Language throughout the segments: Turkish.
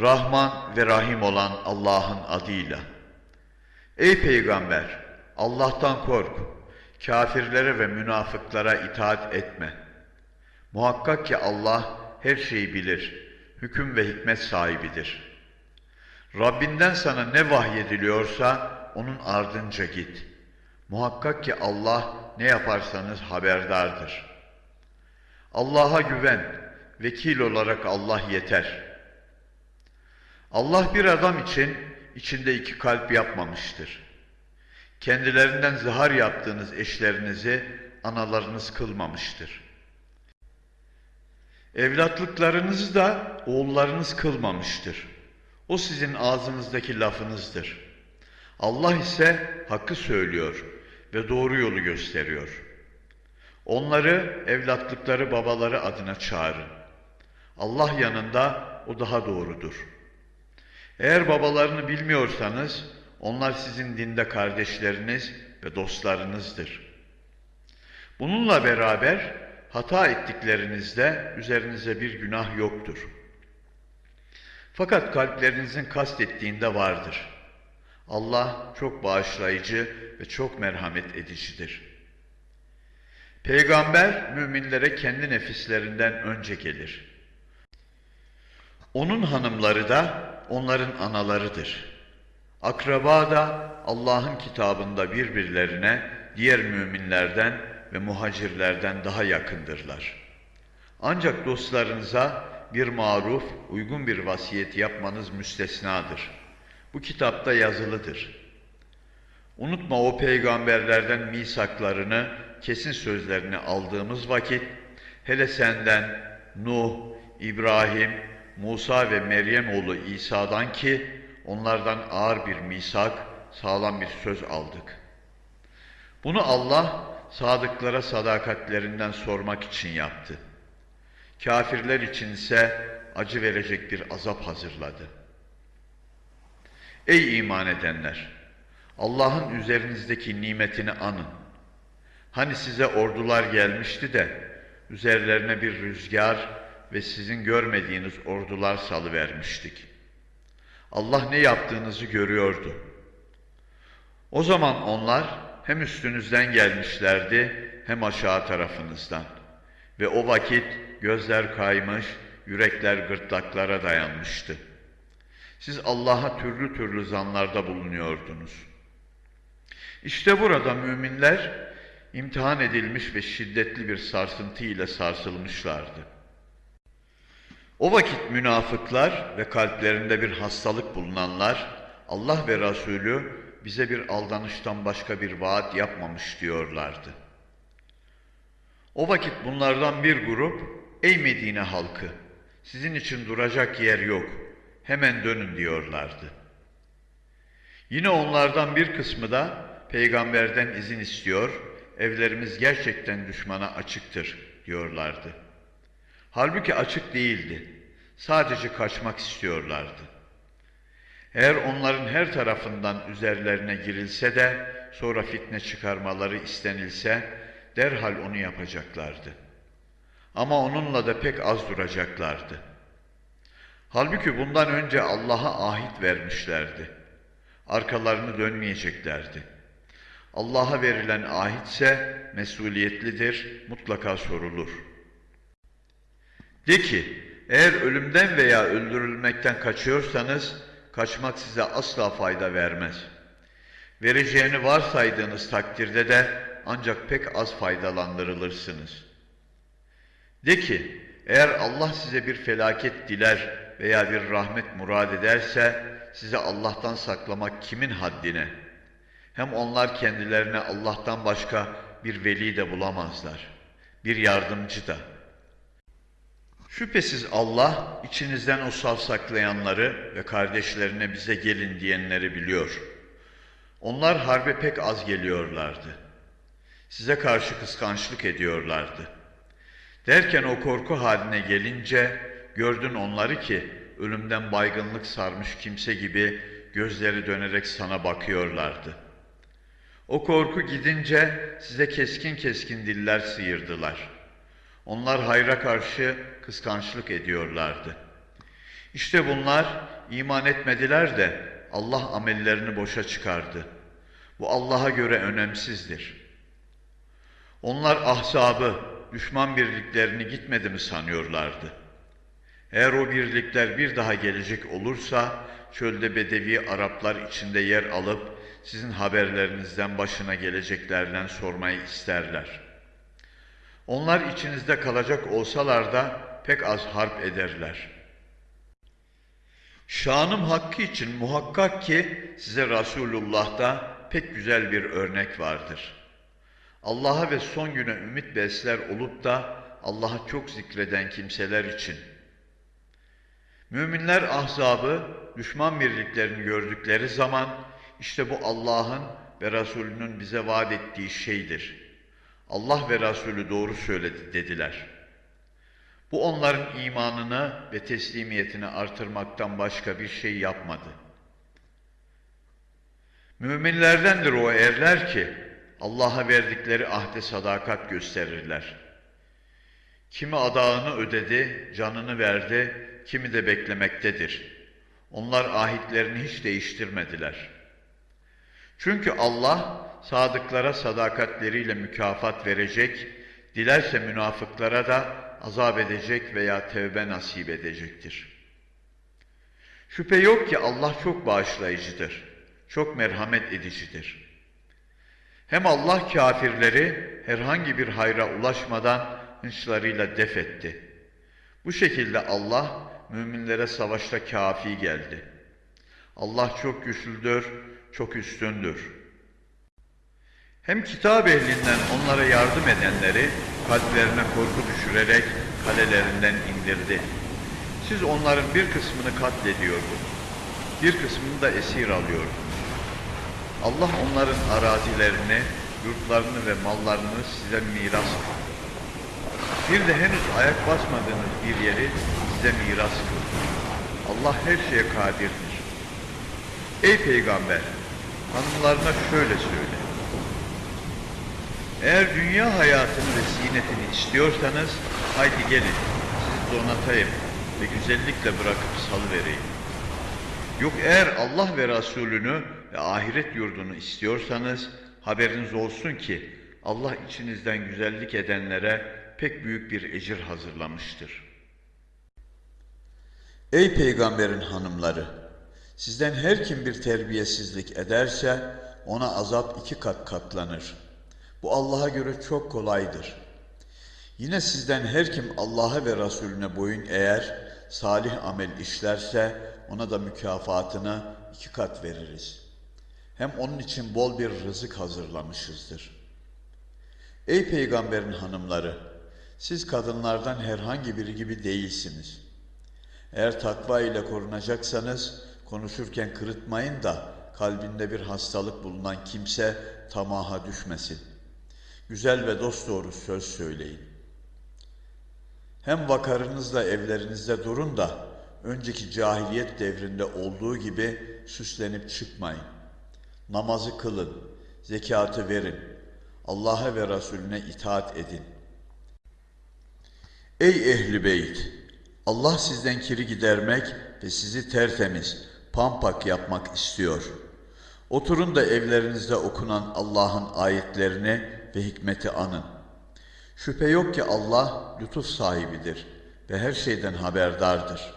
Rahman ve Rahim olan Allah'ın adıyla. Ey peygamber! Allah'tan kork. Kafirlere ve münafıklara itaat etme. Muhakkak ki Allah her şeyi bilir. Hüküm ve hikmet sahibidir. Rabbinden sana ne vahyediliyorsa onun ardınca git. Muhakkak ki Allah ne yaparsanız haberdardır. Allah'a güven, vekil olarak Allah yeter. Allah bir adam için içinde iki kalp yapmamıştır. Kendilerinden zihar yaptığınız eşlerinizi analarınız kılmamıştır. Evlatlıklarınızı da oğullarınız kılmamıştır. O sizin ağzınızdaki lafınızdır. Allah ise hakkı söylüyor ve doğru yolu gösteriyor. Onları evlatlıkları babaları adına çağırın. Allah yanında o daha doğrudur. Eğer babalarını bilmiyorsanız onlar sizin dinde kardeşleriniz ve dostlarınızdır. Bununla beraber hata ettiklerinizde üzerinize bir günah yoktur. Fakat kalplerinizin kastettiğinde vardır. Allah çok bağışlayıcı ve çok merhamet edicidir. Peygamber müminlere kendi nefislerinden önce gelir. Onun hanımları da onların analarıdır. Akraba da Allah'ın kitabında birbirlerine diğer müminlerden ve muhacirlerden daha yakındırlar. Ancak dostlarınıza bir maruf, uygun bir vasiyet yapmanız müstesnadır. Bu kitapta yazılıdır. Unutma o peygamberlerden misaklarını, kesin sözlerini aldığımız vakit, hele senden Nuh, İbrahim, Musa ve Meryem oğlu İsa'dan ki onlardan ağır bir misak, sağlam bir söz aldık. Bunu Allah sadıklara sadakatlerinden sormak için yaptı. Kafirler için ise acı verecek bir azap hazırladı. Ey iman edenler! Allah'ın üzerinizdeki nimetini anın. Hani size ordular gelmişti de üzerlerine bir rüzgar ve sizin görmediğiniz ordular salıvermiştik. Allah ne yaptığınızı görüyordu. O zaman onlar hem üstünüzden gelmişlerdi hem aşağı tarafınızdan. Ve o vakit gözler kaymış, yürekler gırtlaklara dayanmıştı. Siz Allah'a türlü türlü zanlarda bulunuyordunuz. İşte burada müminler imtihan edilmiş ve şiddetli bir sarsıntı ile sarsılmışlardı. O vakit münafıklar ve kalplerinde bir hastalık bulunanlar Allah ve Resulü bize bir aldanıştan başka bir vaat yapmamış diyorlardı. O vakit bunlardan bir grup, ey Medine halkı, sizin için duracak yer yok, hemen dönün diyorlardı. Yine onlardan bir kısmı da peygamberden izin istiyor, evlerimiz gerçekten düşmana açıktır diyorlardı. Halbuki açık değildi, sadece kaçmak istiyorlardı. Eğer onların her tarafından üzerlerine girilse de sonra fitne çıkarmaları istenilse derhal onu yapacaklardı. Ama onunla da pek az duracaklardı. Halbuki bundan önce Allah'a ahit vermişlerdi. Arkalarını dönmeyeceklerdi. Allah'a verilen ahitse mesuliyetlidir, mutlaka sorulur. De ki, eğer ölümden veya öldürülmekten kaçıyorsanız, kaçmak size asla fayda vermez. Vereceğini varsaydığınız takdirde de ancak pek az faydalandırılırsınız. De ki, eğer Allah size bir felaket diler veya bir rahmet murad ederse, size Allah'tan saklamak kimin haddine? Hem onlar kendilerine Allah'tan başka bir veli de bulamazlar, bir yardımcı da. Şüphesiz Allah içinizden o savsaklayanları ve kardeşlerine bize gelin diyenleri biliyor. Onlar harbe pek az geliyorlardı. Size karşı kıskançlık ediyorlardı. Derken o korku haline gelince gördün onları ki ölümden baygınlık sarmış kimse gibi gözleri dönerek sana bakıyorlardı. O korku gidince size keskin keskin diller sıyırdılar. Onlar hayra karşı kıskançlık ediyorlardı. İşte bunlar iman etmediler de Allah amellerini boşa çıkardı. Bu Allah'a göre önemsizdir. Onlar ahzabı, düşman birliklerini gitmedi mi sanıyorlardı. Eğer o birlikler bir daha gelecek olursa çölde bedevi Araplar içinde yer alıp sizin haberlerinizden başına geleceklerden sormayı isterler. Onlar içinizde kalacak olsalar da pek az harp ederler. Şanım hakkı için muhakkak ki size Resulullah'ta pek güzel bir örnek vardır. Allah'a ve son güne ümit besler olup da Allah'a çok zikreden kimseler için. Müminler ahzabı, düşman birliklerini gördükleri zaman işte bu Allah'ın ve Resulünün bize vaat ettiği şeydir. Allah ve Resulü doğru söyledi dediler. Bu onların imanını ve teslimiyetini artırmaktan başka bir şey yapmadı. Müminlerdendir o erler ki Allah'a verdikleri ahde sadakat gösterirler. Kimi adağını ödedi, canını verdi, kimi de beklemektedir. Onlar ahitlerini hiç değiştirmediler. Çünkü Allah sadıklara sadakatleriyle mükafat verecek, dilerse münafıklara da azap edecek veya tevbe nasip edecektir. Şüphe yok ki Allah çok bağışlayıcıdır, çok merhamet edicidir. Hem Allah kafirleri herhangi bir hayra ulaşmadan hınçlarıyla def etti. Bu şekilde Allah müminlere savaşta kafi geldi. Allah çok güçlüdür, çok üstündür. Hem kitap ehlinden onlara yardım edenleri kalplerine korku düşürerek kalelerinden indirdi. Siz onların bir kısmını katlediyordunuz, bir kısmını da esir alıyordunuz. Allah onların arazilerini, yurtlarını ve mallarını size miras kıldı. Bir de henüz ayak basmadığınız bir yeri size miras kıldı. Allah her şeye kadirdir. Ey peygamber, hanımlarına şöyle söyle. Eğer dünya hayatını ve zinetini istiyorsanız, haydi gelin, sizi donatayım ve güzellikle bırakıp salıvereyim. Yok eğer Allah ve Resulünü ve ahiret yurdunu istiyorsanız, haberiniz olsun ki Allah içinizden güzellik edenlere pek büyük bir ecir hazırlamıştır. Ey peygamberin hanımları! Sizden her kim bir terbiyesizlik ederse ona azap iki kat katlanır. Bu Allah'a göre çok kolaydır. Yine sizden her kim Allah'a ve Resulüne boyun eğer, salih amel işlerse ona da mükafatını iki kat veririz. Hem onun için bol bir rızık hazırlamışızdır. Ey peygamberin hanımları! Siz kadınlardan herhangi biri gibi değilsiniz. Eğer takva ile korunacaksanız konuşurken kırıtmayın da kalbinde bir hastalık bulunan kimse tamaha düşmesin. Güzel ve dosdoğru söz söyleyin. Hem vakarınızla evlerinizde durun da önceki cahiliyet devrinde olduğu gibi süslenip çıkmayın. Namazı kılın, zekatı verin, Allah'a ve Resulüne itaat edin. Ey ehli beyt! Allah sizden kiri gidermek ve sizi tertemiz, pampak yapmak istiyor. Oturun da evlerinizde okunan Allah'ın ayetlerini ve hikmeti anın. Şüphe yok ki Allah lütuf sahibidir ve her şeyden haberdardır.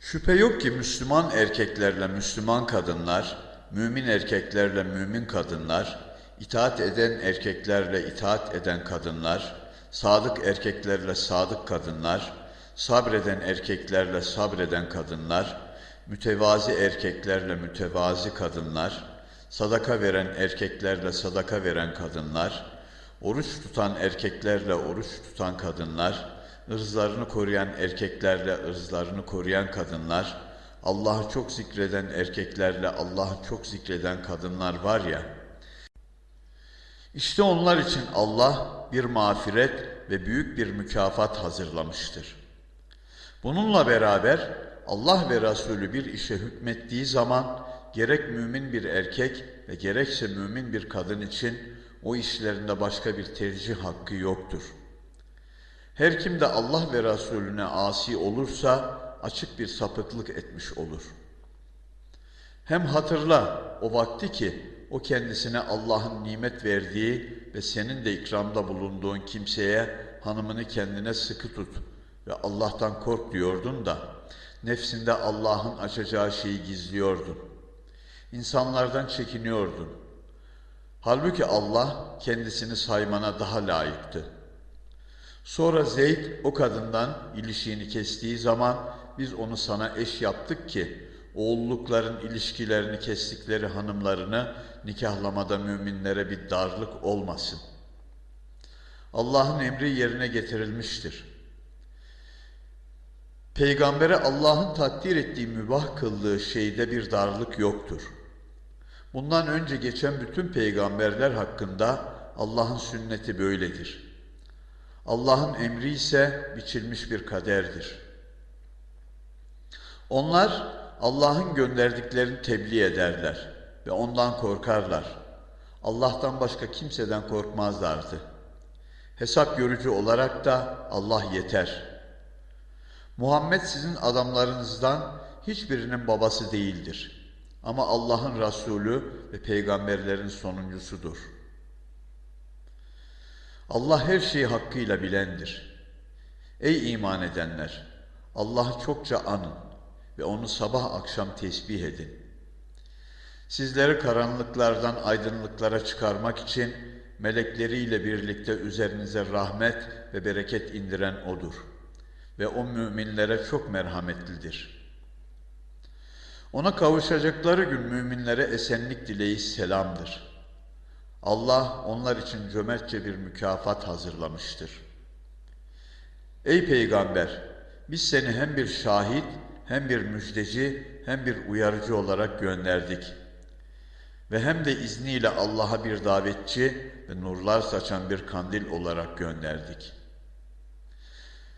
Şüphe yok ki Müslüman erkeklerle Müslüman kadınlar, mümin erkeklerle mümin kadınlar, itaat eden erkeklerle itaat eden kadınlar, sadık erkeklerle sadık kadınlar, sabreden erkeklerle sabreden kadınlar, mütevazi erkeklerle mütevazi kadınlar, sadaka veren erkeklerle sadaka veren kadınlar, oruç tutan erkeklerle oruç tutan kadınlar, ırzlarını koruyan erkeklerle ırzlarını koruyan kadınlar, Allah'ı çok zikreden erkeklerle Allah'ı çok zikreden kadınlar var ya, işte onlar için Allah bir mağfiret ve büyük bir mükafat hazırlamıştır. Bununla beraber Allah ve Resulü bir işe hükmettiği zaman gerek mümin bir erkek ve gerekse mümin bir kadın için o işlerinde başka bir tercih hakkı yoktur. Her kim de Allah ve Resulüne asi olursa açık bir sapıklık etmiş olur. Hem hatırla o vakti ki o kendisine Allah'ın nimet verdiği ve senin de ikramda bulunduğun kimseye hanımını kendine sıkı tut ve Allah'tan kork diyordun da nefsinde Allah'ın açacağı şeyi gizliyordun. İnsanlardan çekiniyordun. Halbuki Allah kendisini saymana daha layıktı. Sonra Zeyd o kadından ilişiğini kestiği zaman biz onu sana eş yaptık ki oğullukların ilişkilerini kestikleri hanımlarını nikahlamada müminlere bir darlık olmasın. Allah'ın emri yerine getirilmiştir. Peygambere Allah'ın takdir ettiği mübah kıldığı şeyde bir darlık yoktur. Bundan önce geçen bütün peygamberler hakkında Allah'ın sünneti böyledir. Allah'ın emri ise biçilmiş bir kaderdir. Onlar Allah'ın gönderdiklerini tebliğ ederler ve ondan korkarlar. Allah'tan başka kimseden korkmazlardı. Hesap görücü olarak da Allah yeter. Muhammed sizin adamlarınızdan hiçbirinin babası değildir. Ama Allah'ın Resulü ve peygamberlerin sonuncusudur. Allah her şeyi hakkıyla bilendir. Ey iman edenler! Allah'ı çokça anın ve onu sabah akşam tesbih edin. Sizleri karanlıklardan aydınlıklara çıkarmak için melekleriyle birlikte üzerinize rahmet ve bereket indiren O'dur. Ve O müminlere çok merhametlidir. Ona kavuşacakları gün müminlere esenlik dileği selamdır. Allah onlar için cömertçe bir mükafat hazırlamıştır. Ey Peygamber! Biz seni hem bir şahit, hem bir müjdeci, hem bir uyarıcı olarak gönderdik. Ve hem de izniyle Allah'a bir davetçi ve nurlar saçan bir kandil olarak gönderdik.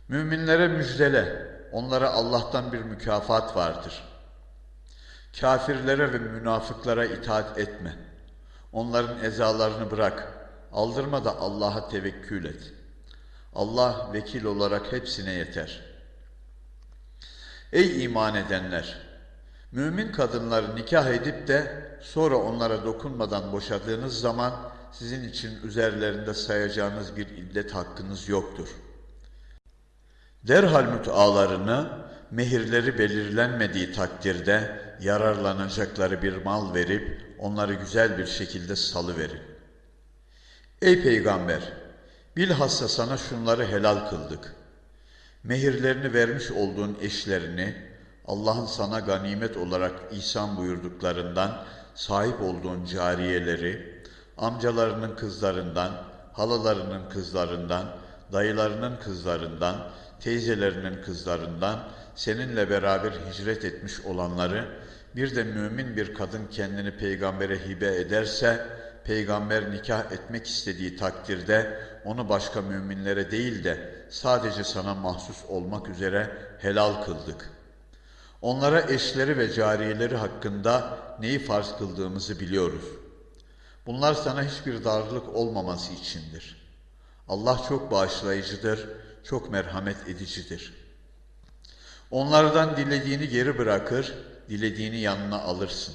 Müminlere müjdele, onlara Allah'tan bir mükafat vardır. Kafirlere ve münafıklara itaat etme. Onların ezalarını bırak. Aldırma da Allah'a tevekkül et. Allah vekil olarak hepsine yeter.'' Ey iman edenler! Mümin kadınları nikah edip de sonra onlara dokunmadan boşadığınız zaman sizin için üzerlerinde sayacağınız bir iddet hakkınız yoktur. Derhal mütealarını mehirleri belirlenmediği takdirde yararlanacakları bir mal verip onları güzel bir şekilde salıverin. Ey peygamber! Bilhassa sana şunları helal kıldık.'' Mehirlerini vermiş olduğun eşlerini Allah'ın sana ganimet olarak ihsan buyurduklarından sahip olduğun cariyeleri, amcalarının kızlarından, halalarının kızlarından, dayılarının kızlarından, teyzelerinin kızlarından seninle beraber hicret etmiş olanları bir de mümin bir kadın kendini peygambere hibe ederse peygamber nikah etmek istediği takdirde onu başka müminlere değil de sadece sana mahsus olmak üzere helal kıldık. Onlara eşleri ve cariyeleri hakkında neyi farz kıldığımızı biliyoruz. Bunlar sana hiçbir darlık olmaması içindir. Allah çok bağışlayıcıdır, çok merhamet edicidir. Onlardan dilediğini geri bırakır, dilediğini yanına alırsın.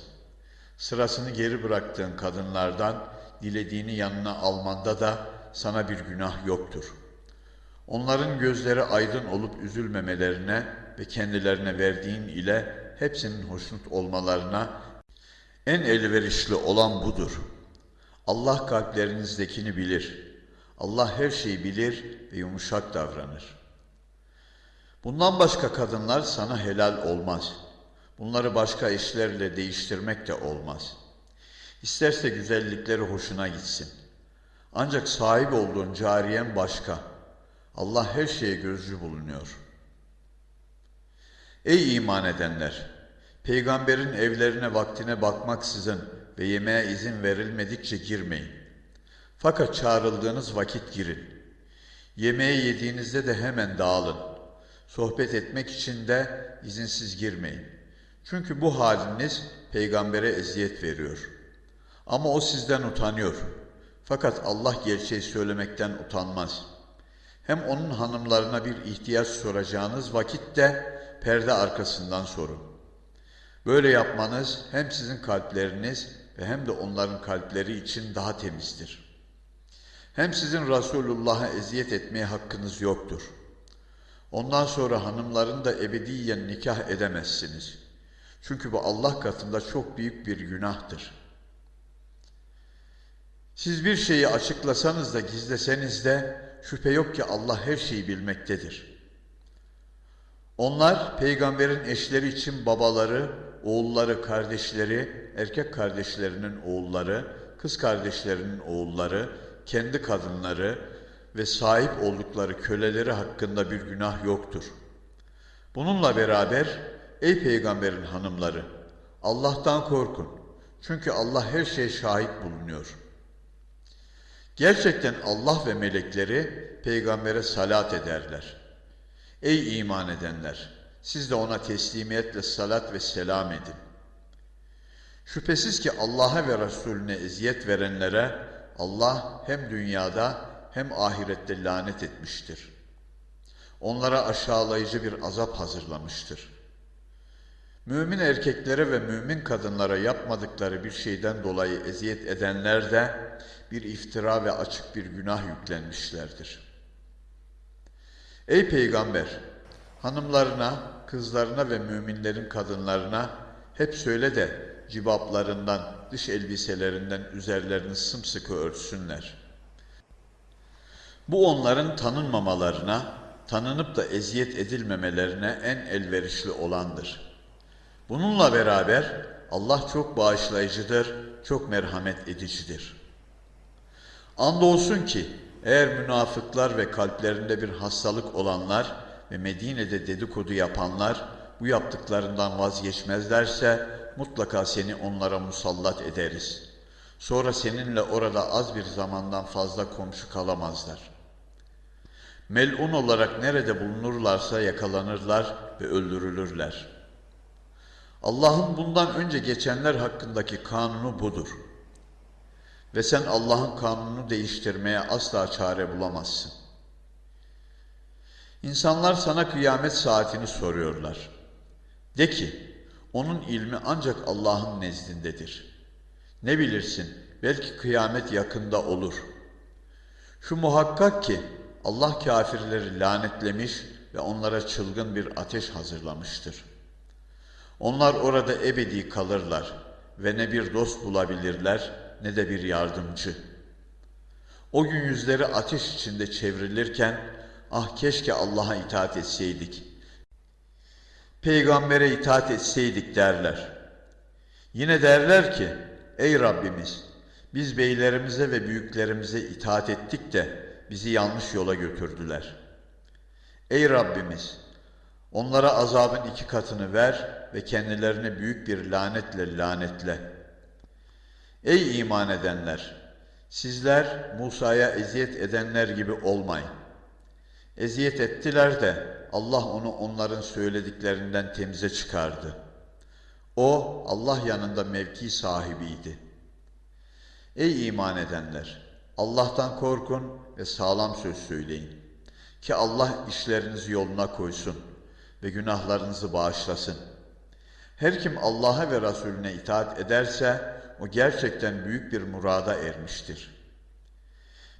Sırasını geri bıraktığın kadınlardan dilediğini yanına almanda da sana bir günah yoktur. Onların gözleri aydın olup üzülmemelerine ve kendilerine verdiğin ile hepsinin hoşnut olmalarına en elverişli olan budur. Allah kalplerinizdekini bilir. Allah her şeyi bilir ve yumuşak davranır. Bundan başka kadınlar sana helal olmaz. Bunları başka eşlerle değiştirmek de olmaz. İsterse güzellikleri hoşuna gitsin.'' Ancak sahip olduğun cariyen başka. Allah her şeye gözcü bulunuyor. Ey iman edenler! Peygamberin evlerine vaktine bakmaksızın ve yemeğe izin verilmedikçe girmeyin. Fakat çağrıldığınız vakit girin. Yemeği yediğinizde de hemen dağılın. Sohbet etmek için de izinsiz girmeyin. Çünkü bu haliniz peygambere eziyet veriyor. Ama o sizden utanıyor.'' Fakat Allah gerçeği söylemekten utanmaz. Hem onun hanımlarına bir ihtiyaç soracağınız vakitte perde arkasından sorun. Böyle yapmanız hem sizin kalpleriniz ve hem de onların kalpleri için daha temizdir. Hem sizin Resulullah'a eziyet etmeye hakkınız yoktur. Ondan sonra hanımların da ebediyen nikah edemezsiniz. Çünkü bu Allah katında çok büyük bir günahtır. Siz bir şeyi açıklasanız da gizleseniz de şüphe yok ki Allah her şeyi bilmektedir. Onlar peygamberin eşleri için babaları, oğulları, kardeşleri, erkek kardeşlerinin oğulları, kız kardeşlerinin oğulları, kendi kadınları ve sahip oldukları köleleri hakkında bir günah yoktur. Bununla beraber ey peygamberin hanımları Allah'tan korkun. Çünkü Allah her şeye şahit bulunuyor. Gerçekten Allah ve melekleri peygambere salat ederler. Ey iman edenler! Siz de ona teslimiyetle salat ve selam edin. Şüphesiz ki Allah'a ve Resulüne eziyet verenlere Allah hem dünyada hem ahirette lanet etmiştir. Onlara aşağılayıcı bir azap hazırlamıştır. Mümin erkeklere ve mümin kadınlara yapmadıkları bir şeyden dolayı eziyet edenler de bir iftira ve açık bir günah yüklenmişlerdir. Ey peygamber! Hanımlarına, kızlarına ve müminlerin kadınlarına hep söyle de cibaplarından, dış elbiselerinden üzerlerini sımsıkı örtsünler. Bu onların tanınmamalarına, tanınıp da eziyet edilmemelerine en elverişli olandır. Bununla beraber Allah çok bağışlayıcıdır, çok merhamet edicidir. Andolsun ki eğer münafıklar ve kalplerinde bir hastalık olanlar ve Medine'de dedikodu yapanlar bu yaptıklarından vazgeçmezlerse mutlaka seni onlara musallat ederiz. Sonra seninle orada az bir zamandan fazla komşu kalamazlar. Melun olarak nerede bulunurlarsa yakalanırlar ve öldürülürler. Allah'ın bundan önce geçenler hakkındaki kanunu budur. Ve sen Allah'ın kanununu değiştirmeye asla çare bulamazsın. İnsanlar sana kıyamet saatini soruyorlar. De ki, onun ilmi ancak Allah'ın nezdindedir. Ne bilirsin, belki kıyamet yakında olur. Şu muhakkak ki Allah kafirleri lanetlemiş ve onlara çılgın bir ateş hazırlamıştır. Onlar orada ebedi kalırlar ve ne bir dost bulabilirler ne de bir yardımcı. O gün yüzleri ateş içinde çevrilirken, ah keşke Allah'a itaat etseydik. Peygambere itaat etseydik derler. Yine derler ki, ey Rabbimiz, biz beylerimize ve büyüklerimize itaat ettik de bizi yanlış yola götürdüler. Ey Rabbimiz, onlara azabın iki katını ver ve kendilerine büyük bir lanetle lanetle.'' Ey iman edenler! Sizler Musa'ya eziyet edenler gibi olmayın. Eziyet ettiler de Allah onu onların söylediklerinden temize çıkardı. O Allah yanında mevki sahibiydi. Ey iman edenler! Allah'tan korkun ve sağlam söz söyleyin. Ki Allah işlerinizi yoluna koysun ve günahlarınızı bağışlasın. Her kim Allah'a ve Resulüne itaat ederse, o gerçekten büyük bir murada ermiştir.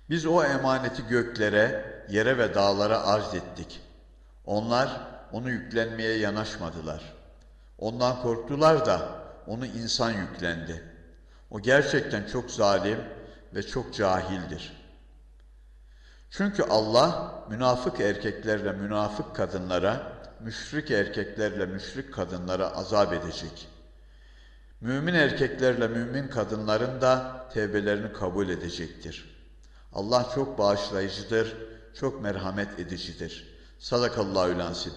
Biz o emaneti göklere, yere ve dağlara arz ettik. Onlar onu yüklenmeye yanaşmadılar. Ondan korktular da onu insan yüklendi. O gerçekten çok zalim ve çok cahildir. Çünkü Allah münafık erkeklerle münafık kadınlara, müşrik erkeklerle müşrik kadınlara azap edecek.'' Mümin erkeklerle mümin kadınların da tevbelerini kabul edecektir. Allah çok bağışlayıcıdır, çok merhamet edicidir. Sadakallahu lansin.